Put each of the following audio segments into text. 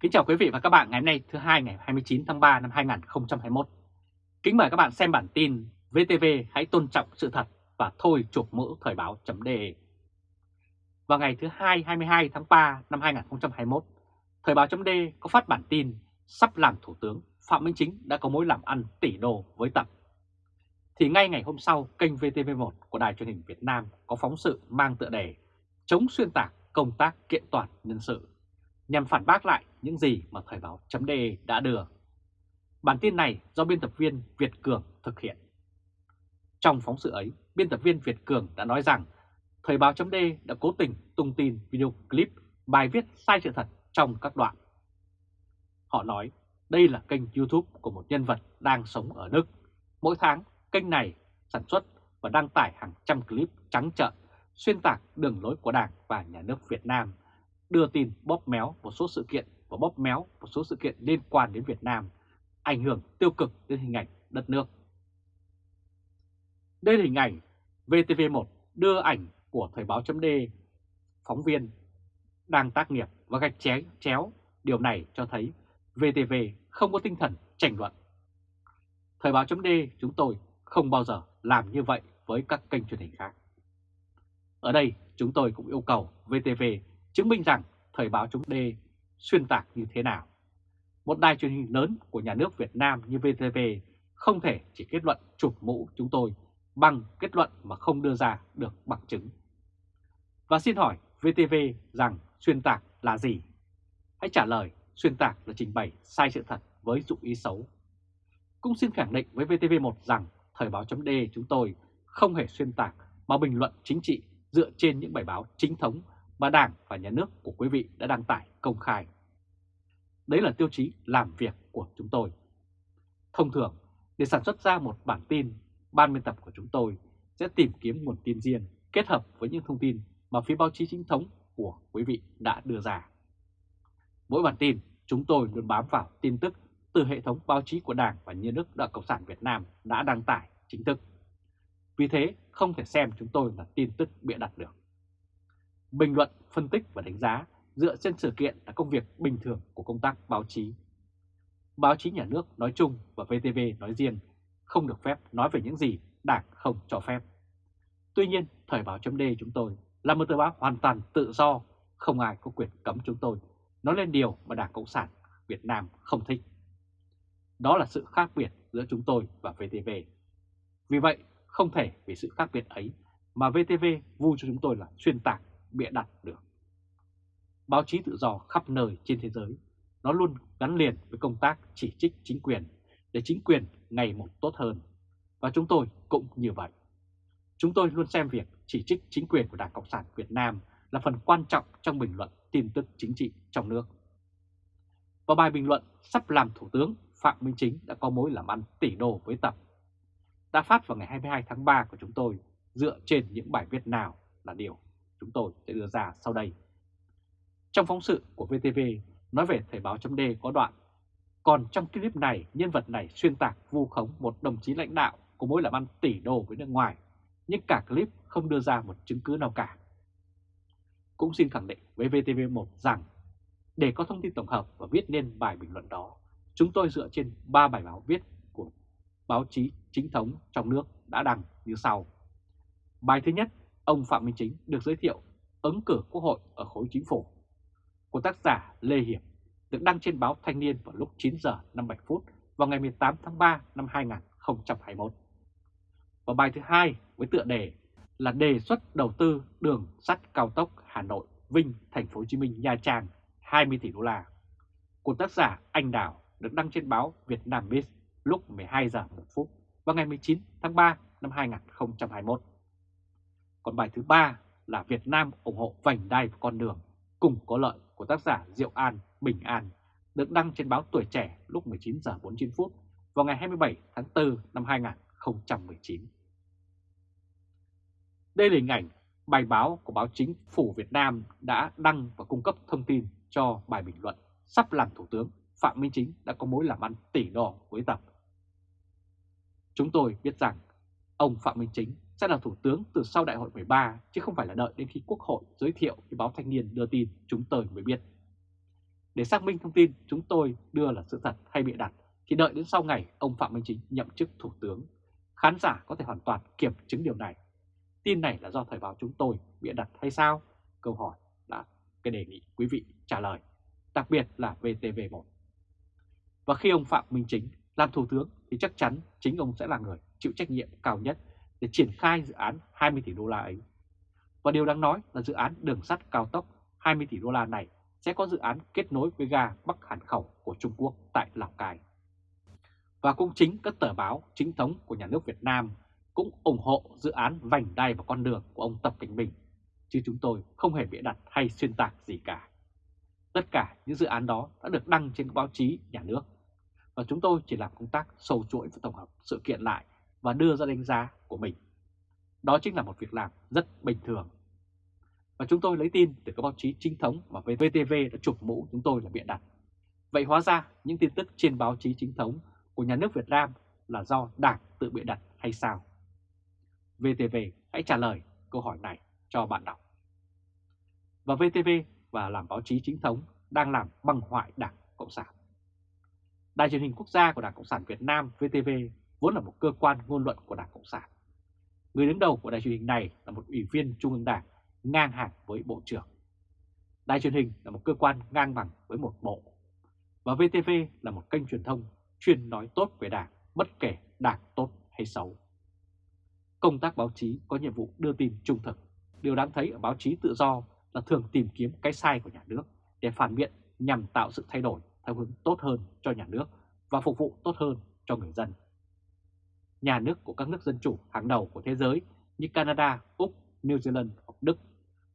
Kính chào quý vị và các bạn ngày hôm nay thứ hai ngày 29 tháng 3 năm 2021. Kính mời các bạn xem bản tin VTV hãy tôn trọng sự thật và thôi chụp mũ thời báo.de. Vào ngày thứ hai 22 tháng 3 năm 2021, thời báo.de có phát bản tin sắp làm Thủ tướng Phạm Minh Chính đã có mối làm ăn tỷ đô với Tập. Thì ngay ngày hôm sau, kênh VTV1 của Đài truyền hình Việt Nam có phóng sự mang tựa đề chống xuyên tạc công tác kiện toàn nhân sự nhằm phản bác lại những gì mà Thời báo.de đã đưa. Bản tin này do biên tập viên Việt Cường thực hiện. Trong phóng sự ấy, biên tập viên Việt Cường đã nói rằng Thời báo.de đã cố tình tung tin video clip bài viết sai sự thật trong các đoạn. Họ nói đây là kênh YouTube của một nhân vật đang sống ở Đức. Mỗi tháng, kênh này sản xuất và đăng tải hàng trăm clip trắng trợn xuyên tạc đường lối của Đảng và Nhà nước Việt Nam đưa tin bóp méo một số sự kiện và bóp méo một số sự kiện liên quan đến Việt Nam, ảnh hưởng tiêu cực đến hình ảnh đất nước. Đây là hình ảnh VTV1 đưa ảnh của Thời báo chấm phóng viên đang tác nghiệp và gạch chéo, chéo. Điều này cho thấy VTV không có tinh thần tranh luận. Thời báo chấm chúng tôi không bao giờ làm như vậy với các kênh truyền hình khác. Ở đây chúng tôi cũng yêu cầu VTV chứng minh rằng Thời báo chống đê xuyên tạc như thế nào. Một đài truyền hình lớn của nhà nước Việt Nam như VTV không thể chỉ kết luận chụp mũ chúng tôi bằng kết luận mà không đưa ra được bằng chứng. Và xin hỏi VTV rằng xuyên tạc là gì? Hãy trả lời, xuyên tạc là trình bày sai sự thật với dụng ý xấu. Cũng xin khẳng định với VTV1 rằng Thời báo chấm chúng tôi không hề xuyên tạc mà bình luận chính trị dựa trên những bài báo chính thống mà Đảng và Nhà nước của quý vị đã đăng tải công khai. Đấy là tiêu chí làm việc của chúng tôi. Thông thường, để sản xuất ra một bản tin, ban biên tập của chúng tôi sẽ tìm kiếm nguồn tin riêng kết hợp với những thông tin mà phía báo chí chính thống của quý vị đã đưa ra. Mỗi bản tin, chúng tôi luôn bám vào tin tức từ hệ thống báo chí của Đảng và Nhà nước Đảng Cộng sản Việt Nam đã đăng tải chính thức. Vì thế, không thể xem chúng tôi là tin tức bịa đặt được. Bình luận, phân tích và đánh giá dựa trên sự kiện là công việc bình thường của công tác báo chí. Báo chí nhà nước nói chung và VTV nói riêng không được phép nói về những gì Đảng không cho phép. Tuy nhiên, Thời báo chấm chúng tôi là một tờ báo hoàn toàn tự do, không ai có quyền cấm chúng tôi nói lên điều mà Đảng Cộng sản Việt Nam không thích. Đó là sự khác biệt giữa chúng tôi và VTV. Vì vậy, không thể vì sự khác biệt ấy mà VTV vu cho chúng tôi là xuyên tạc, bịa đặt được. Báo chí tự do khắp nơi trên thế giới, nó luôn gắn liền với công tác chỉ trích chính quyền để chính quyền ngày một tốt hơn. Và chúng tôi cũng như vậy. Chúng tôi luôn xem việc chỉ trích chính quyền của Đảng Cộng sản Việt Nam là phần quan trọng trong bình luận tin tức chính trị trong nước. Và bài bình luận sắp làm Thủ tướng Phạm Minh Chính đã có mối làm ăn tỷ đô với Tập đã phát vào ngày 22 tháng 3 của chúng tôi dựa trên những bài viết nào là điều chúng tôi sẽ đưa ra sau đây. Trong phóng sự của VTV nói về Thời báo chấm có đoạn Còn trong clip này, nhân vật này xuyên tạc vu khống một đồng chí lãnh đạo của mối làm ăn tỷ đô với nước ngoài, nhưng cả clip không đưa ra một chứng cứ nào cả. Cũng xin khẳng định với VTV1 rằng để có thông tin tổng hợp và viết nên bài bình luận đó, chúng tôi dựa trên 3 bài báo viết của báo chí chính thống trong nước đã đăng như sau. Bài thứ nhất, ông Phạm Minh Chính được giới thiệu ứng cử quốc hội ở khối chính phủ của tác giả Lê Hiệp, được đăng trên báo Thanh niên vào lúc 9 giờ 57 phút vào ngày 18 tháng 3 năm 2021. Và bài thứ hai với tựa đề là đề xuất đầu tư đường sắt cao tốc Hà Nội Vinh Thành phố Hồ Chí Minh Nha Trang 20 tỷ đô la, của tác giả Anh Đào, được đăng trên báo Việt Nam Biz lúc 12 giờ 1 phút vào ngày 19 tháng 3 năm 2021. Còn bài thứ ba là Việt Nam ủng hộ vành đai và con đường cùng có lợi của tác giả Diệu An Bình An, được đăng trên báo Tuổi Trẻ lúc 19 giờ 49 phút vào ngày 27 tháng 4 năm 2019. Đây là hình ảnh bài báo của báo chính phủ Việt Nam đã đăng và cung cấp thông tin cho bài bình luận sắp làm Thủ tướng Phạm Minh Chính đã có mối làm ăn tỷ đỏ với Tập. Chúng tôi biết rằng ông Phạm Minh Chính sẽ là Thủ tướng từ sau Đại hội 13 chứ không phải là đợi đến khi Quốc hội giới thiệu thì báo Thanh niên đưa tin chúng tôi mới biết. Để xác minh thông tin chúng tôi đưa là sự thật hay bịa đặt thì đợi đến sau ngày ông Phạm Minh Chính nhậm chức Thủ tướng. Khán giả có thể hoàn toàn kiểm chứng điều này. Tin này là do Thời báo chúng tôi bịa đặt hay sao? Câu hỏi là cái đề nghị quý vị trả lời, đặc biệt là VTV1. Và khi ông Phạm Minh Chính làm Thủ tướng thì chắc chắn chính ông sẽ là người chịu trách nhiệm cao nhất để triển khai dự án 20 tỷ đô la ấy. Và điều đáng nói là dự án đường sắt cao tốc 20 tỷ đô la này sẽ có dự án kết nối với ga Bắc Hàn Khẩu của Trung Quốc tại Lào Cai. Và cũng chính các tờ báo chính thống của nhà nước Việt Nam cũng ủng hộ dự án vành đai và con đường của ông Tập Cảnh Bình, chứ chúng tôi không hề bịa đặt hay xuyên tạc gì cả. Tất cả những dự án đó đã được đăng trên báo chí nhà nước, và chúng tôi chỉ làm công tác sâu chuỗi và tổng hợp sự kiện lại và đưa ra đánh giá của mình. Đó chính là một việc làm rất bình thường. Và chúng tôi lấy tin từ các báo chí chính thống mà VTV đã chụp mũ chúng tôi là bịa đặt. Vậy hóa ra những tin tức trên báo chí chính thống của nhà nước Việt Nam là do Đảng tự bịa đặt hay sao? VTV hãy trả lời câu hỏi này cho bạn đọc. Và VTV và làm báo chí chính thống đang làm băng hoại Đảng Cộng sản. Đài truyền hình quốc gia của Đảng Cộng sản Việt Nam VTV vốn là một cơ quan ngôn luận của Đảng Cộng sản. Người đứng đầu của đài truyền hình này là một ủy viên Trung ương Đảng ngang hàng với Bộ trưởng. Đài truyền hình là một cơ quan ngang bằng với một bộ. Và VTV là một kênh truyền thông chuyên nói tốt về Đảng, bất kể Đảng tốt hay xấu. Công tác báo chí có nhiệm vụ đưa tin trung thực. Điều đáng thấy ở báo chí tự do là thường tìm kiếm cái sai của nhà nước để phản biện nhằm tạo sự thay đổi theo hướng tốt hơn cho nhà nước và phục vụ tốt hơn cho người dân. Nhà nước của các nước dân chủ hàng đầu của thế giới như Canada, Úc, New Zealand hoặc Đức,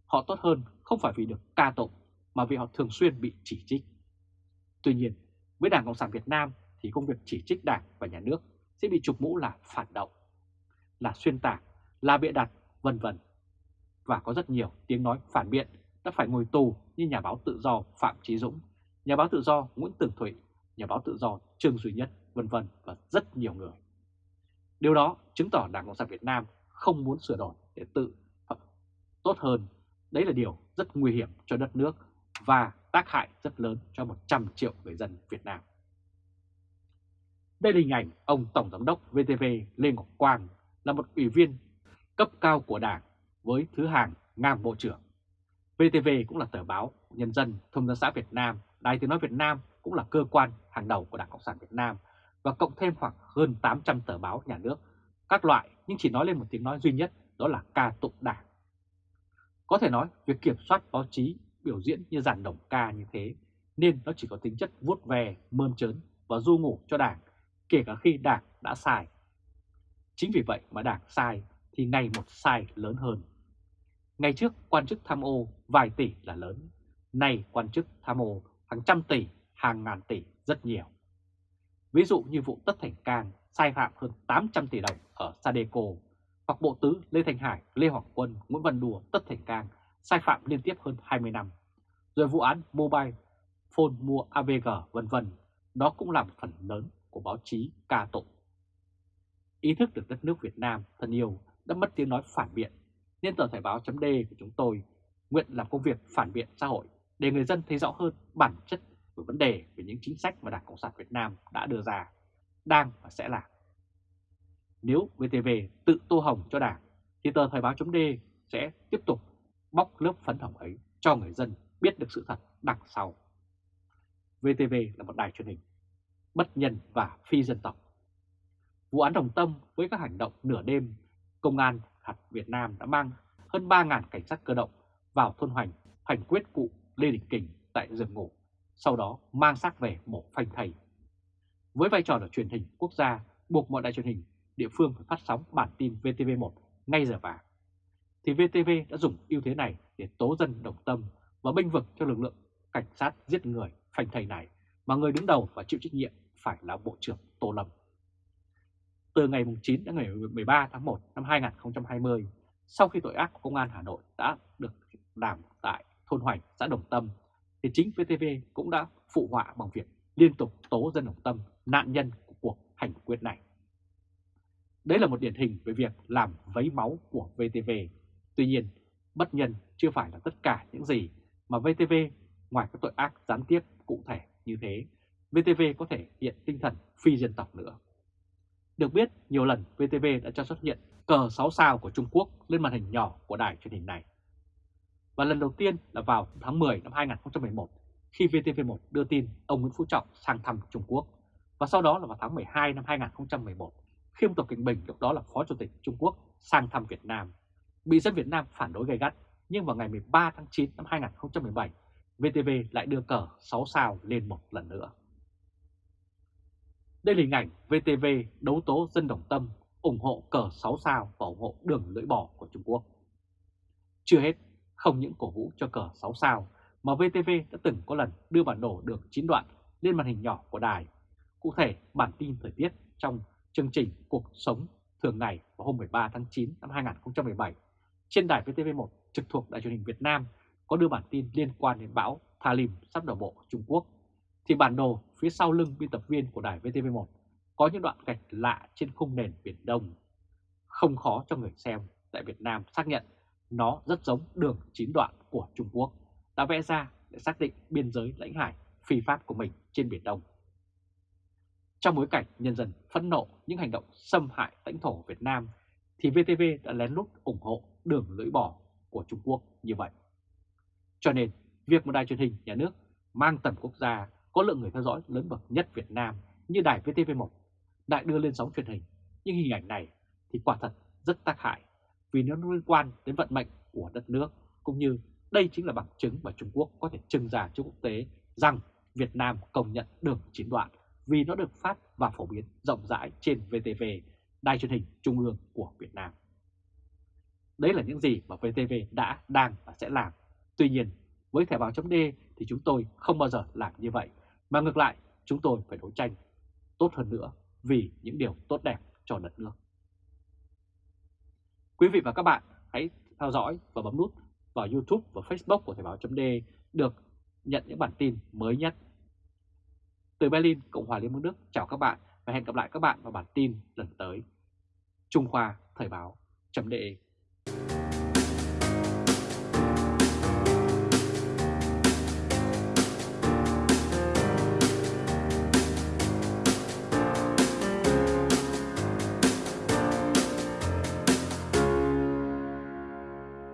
họ tốt hơn không phải vì được ca tụng mà vì họ thường xuyên bị chỉ trích. Tuy nhiên, với Đảng Cộng sản Việt Nam thì công việc chỉ trích Đảng và nhà nước sẽ bị chụp mũ là phản động, là xuyên tạc, là bịa đặt, vân vân. Và có rất nhiều tiếng nói phản biện đã phải ngồi tù như nhà báo tự do Phạm Chí Dũng, nhà báo tự do Nguyễn Tường Thụy, nhà báo tự do Trương Duy Nhất, vân vân và rất nhiều người. Điều đó chứng tỏ Đảng Cộng sản Việt Nam không muốn sửa đổi để tự tốt hơn. Đấy là điều rất nguy hiểm cho đất nước và tác hại rất lớn cho 100 triệu người dân Việt Nam. Đây là hình ảnh ông Tổng Giám đốc VTV Lê Ngọc Quang là một ủy viên cấp cao của Đảng với thứ hàng ngang Bộ trưởng. VTV cũng là tờ báo Nhân dân, Thông tấn xã Việt Nam, Đài Tiếng Nói Việt Nam cũng là cơ quan hàng đầu của Đảng Cộng sản Việt Nam và cộng thêm khoảng hơn 800 tờ báo nhà nước, các loại nhưng chỉ nói lên một tiếng nói duy nhất đó là ca tụng Đảng. Có thể nói việc kiểm soát báo chí biểu diễn như dàn đồng ca như thế nên nó chỉ có tính chất vuốt về, mơn trớn và du ngủ cho Đảng kể cả khi Đảng đã sai. Chính vì vậy mà Đảng sai thì ngày một sai lớn hơn. Ngày trước quan chức tham ô vài tỷ là lớn, nay quan chức tham ô hàng trăm tỷ, hàng ngàn tỷ rất nhiều. Ví dụ như vụ Tất Thành Cang sai phạm hơn 800 tỷ đồng ở Sadeco, hoặc Bộ Tứ Lê Thành Hải, Lê Hoàng Quân, Nguyễn Văn Đùa, Tất Thành Cang sai phạm liên tiếp hơn 20 năm. Rồi vụ án Mobile Phone mua AVG vân vân, đó cũng là một phần lớn của báo chí ca tụng. Ý thức được đất nước Việt Nam thân yêu đã mất tiếng nói phản biện, nên tờ Thời báo chấm của chúng tôi nguyện làm công việc phản biện xã hội để người dân thấy rõ hơn bản chất về vấn đề về những chính sách mà Đảng Cộng sản Việt Nam đã đưa ra, đang và sẽ làm. Nếu VTV tự tô hồng cho Đảng, thì tờ Thời báo .d sẽ tiếp tục bóc lớp phấn hồng ấy cho người dân biết được sự thật đằng sau. VTV là một đài truyền hình bất nhân và phi dân tộc. Vụ án Đồng Tâm với các hành động nửa đêm, Công an hạt Việt Nam đã mang hơn 3.000 cảnh sát cơ động vào thôn Hoành, hành quyết cụ Lê Đình Kình tại giường ngủ, sau đó mang xác về mổ phanh thầy. Với vai trò là truyền hình quốc gia, buộc mọi đài truyền hình địa phương phải phát sóng bản tin VTV1 ngay giờ vàng. Thì VTV đã dùng ưu thế này để tố dân đồng tâm và bênh vực cho lực lượng cảnh sát giết người phanh thầy này mà người đứng đầu và chịu trách nhiệm phải là Bộ trưởng Tô Lâm. Từ ngày 9 đến ngày 13 tháng 1 năm 2020, sau khi tội ác của Công an Hà Nội đã được làm tại thôn Hoành, xã Đồng Tâm, thì chính VTV cũng đã phụ họa bằng việc liên tục tố dân Đồng Tâm nạn nhân của cuộc hành quyết này. Đấy là một điển hình về việc làm vấy máu của VTV. Tuy nhiên, bất nhân chưa phải là tất cả những gì mà VTV ngoài các tội ác gián tiếp cụ thể như thế, VTV có thể hiện tinh thần phi dân tộc nữa. Được biết, nhiều lần VTV đã cho xuất hiện cờ 6 sao của Trung Quốc lên màn hình nhỏ của đài truyền hình này. Và lần đầu tiên là vào tháng 10 năm 2011 khi VTV1 đưa tin ông Nguyễn Phú Trọng sang thăm Trung Quốc. Và sau đó là vào tháng 12 năm 2011 khi ông Tập Cận Bình lúc đó là Phó Chủ tịch Trung Quốc sang thăm Việt Nam. Bị dân Việt Nam phản đối gay gắt nhưng vào ngày 13 tháng 9 năm 2017 VTV lại đưa cờ 6 sao lên một lần nữa. Đây là hình ảnh VTV đấu tố dân đồng tâm ủng hộ cờ 6 sao và ủng hộ đường lưỡi bò của Trung Quốc. Chưa hết, không những cổ vũ cho cờ 6 sao mà VTV đã từng có lần đưa bản đồ đường 9 đoạn lên màn hình nhỏ của đài. Cụ thể, bản tin thời tiết trong chương trình Cuộc sống thường ngày vào hôm 13 tháng 9 năm 2017 trên đài VTV1 trực thuộc Đài truyền hình Việt Nam có đưa bản tin liên quan đến bão Thalim sắp đổ bộ Trung Quốc, thì bản đồ phía sau lưng biên tập viên của đài VTV1 có những đoạn gạch lạ trên khung nền Biển Đông. Không khó cho người xem tại Việt Nam xác nhận nó rất giống đường chín đoạn của Trung Quốc đã vẽ ra để xác định biên giới lãnh hải phi pháp của mình trên Biển Đông. Trong bối cảnh nhân dân phẫn nộ những hành động xâm hại lãnh thổ Việt Nam thì VTV đã lén lút ủng hộ đường lưỡi bò của Trung Quốc như vậy. Cho nên, việc một đài truyền hình nhà nước mang tầm quốc gia có lượng người theo dõi lớn bậc nhất Việt Nam như đài VTV1 lại đưa lên sóng truyền hình những hình ảnh này thì quả thật rất tác hại vì nó liên quan đến vận mệnh của đất nước cũng như đây chính là bằng chứng mà Trung Quốc có thể trưng ra cho quốc tế rằng Việt Nam công nhận đường chín đoạn vì nó được phát và phổ biến rộng rãi trên VTV, đài truyền hình trung ương của Việt Nam. Đấy là những gì mà VTV đã, đang và sẽ làm. Tuy nhiên, với thẻ báo chấm D thì chúng tôi không bao giờ làm như vậy, mà ngược lại chúng tôi phải đấu tranh tốt hơn nữa vì những điều tốt đẹp cho đất nước. Quý vị và các bạn hãy theo dõi và bấm nút vào YouTube và Facebook của Thời báo chấm được nhận những bản tin mới nhất. Từ Berlin, Cộng hòa Liên bang Đức chào các bạn và hẹn gặp lại các bạn vào bản tin lần tới. Trung Khoa Thời báo chấm